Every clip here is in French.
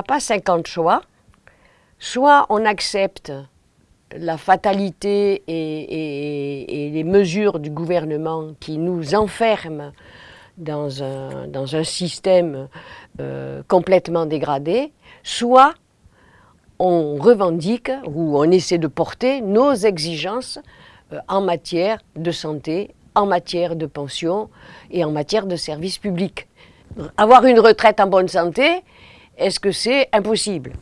n'a pas 50 choix. Soit on accepte la fatalité et, les mesures du gouvernement qui nous enferment dans un, dans un système euh, complètement dégradé, soit on revendique ou on essaie de porter nos exigences euh, en matière de santé, en matière de pension et en matière de services publics. Avoir une retraite en bonne santé, est-ce que c'est impossible?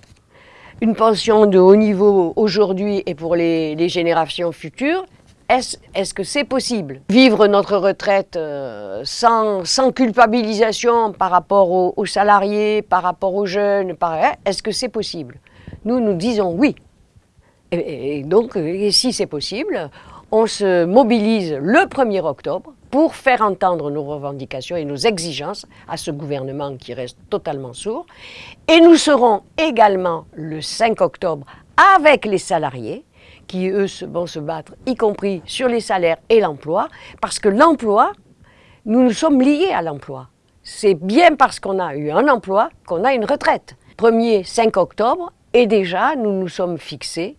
Une pension de haut niveau aujourd'hui et pour les, générations futures, est-ce que c'est possible? Vivre notre retraite euh, sans, culpabilisation par rapport aux, salariés, par rapport aux jeunes, hein, est-ce que c'est possible? Nous, nous disons oui. Et, donc, si c'est possible, on se mobilise le 1er octobre pour faire entendre nos revendications et nos exigences à ce gouvernement qui reste totalement sourd. Et nous serons également le 5 octobre avec les salariés qui, eux, vont se battre, y compris sur les salaires et l'emploi, parce que l'emploi, nous nous sommes liés à l'emploi. C'est bien parce qu'on a eu un emploi qu'on a une retraite. 1er 5 octobre, et déjà, nous nous sommes fixés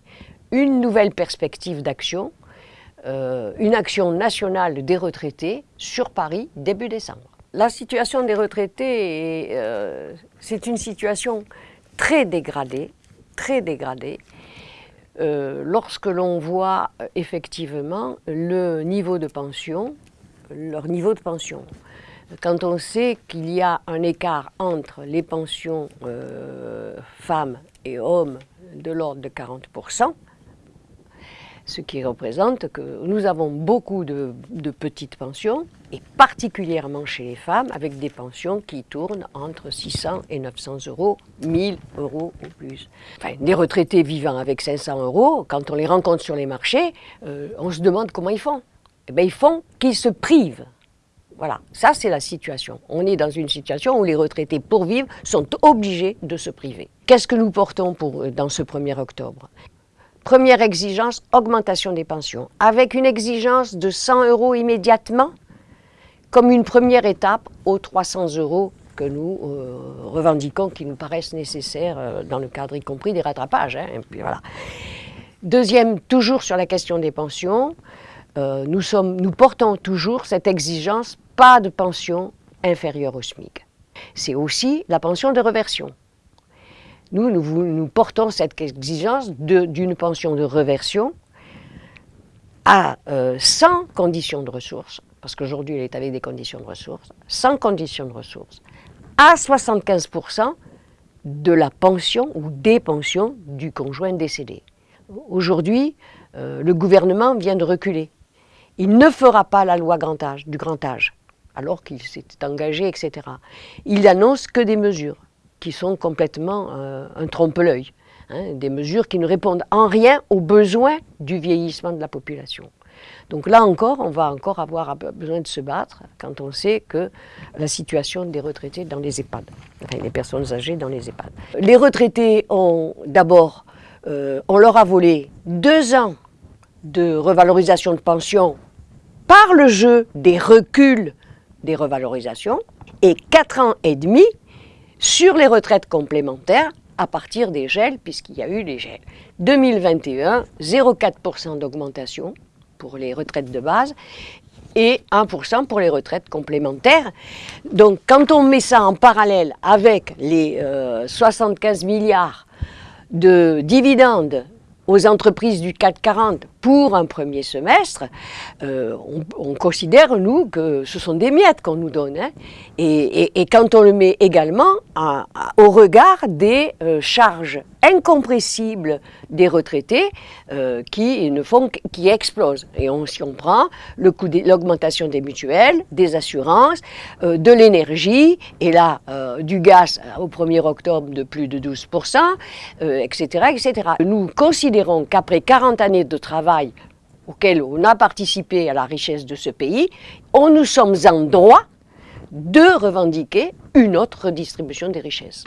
une nouvelle perspective d'action euh, une action nationale des retraités sur Paris début décembre. La situation des retraités, euh, c'est une situation très dégradée, très dégradée. Euh, lorsque l'on voit effectivement le niveau de pension, leur niveau de pension. Quand on sait qu'il y a un écart entre les pensions femmes et hommes de l'ordre de 40%, ce qui représente que nous avons beaucoup de, petites pensions, et particulièrement chez les femmes, avec des pensions qui tournent entre 600 et 900 euros, 1000 euros ou plus. Enfin, des retraités vivant avec 500 euros, quand on les rencontre sur les marchés, euh, on se demande comment ils font. Eh bien, ils font qu'ils se privent. Voilà, ça c'est la situation. On est dans une situation où les retraités pour vivre sont obligés de se priver. Qu'est-ce que nous portons pour, euh, dans ce 1er octobre? Première exigence, augmentation des pensions, avec une exigence de 100 euros immédiatement, comme une première étape aux 300 euros que nous euh, revendiquons, qui nous paraissent nécessaires euh, dans le cadre y compris des rattrapages. Hein. Deuxième, toujours sur la question des pensions, euh, nous portons toujours cette exigence, pas de pension inférieure au SMIC. C'est aussi la pension de reversion. Nous, nous, portons cette exigence d'une pension de reversion à, euh, sans condition de ressources, parce qu'aujourd'hui elle est avec des conditions de ressources, sans condition de ressources, à 75% de la pension ou des pensions du conjoint décédé. Aujourd'hui, euh, le gouvernement vient de reculer. Il ne fera pas la loi grand âge, du grand âge, alors qu'il s'est engagé, etc. Il annonce que des mesures qui sont complètement euh, un trompe-l'œil. Hein, des mesures qui ne répondent en rien aux besoins du vieillissement de la population. Donc là encore, on va encore avoir besoin de se battre quand on sait que la situation des retraités dans les EHPAD, les personnes âgées dans les EHPAD. Les retraités ont d'abord, euh, on leur a volé deux ans de revalorisation de pension par le jeu des reculs des revalorisations et quatre ans et demi sur les retraites complémentaires à partir des gels, puisqu'il y a eu les gels. 2021, 0,4% d'augmentation pour les retraites de base et 1% pour les retraites complémentaires. Donc quand on met ça en parallèle avec les 75 euh, milliards de dividendes aux entreprises du CAC 40 pour un premier semestre, euh, on, considère, nous, que ce sont des miettes qu'on nous donne. Hein. Et, quand on le met également au regard des euh, charges incompressibles des retraités euh, qui, ne font, qui explosent. Et on, si on prend l'augmentation des mutuelles, des assurances, de l'énergie, et là, du gaz au 1er octobre de plus de 12%, etc., etc. Nous considérons qu'après 40 années de auquel on a participé à la richesse de ce pays, on nous sommes en droit de revendiquer une autre redistribution des richesses.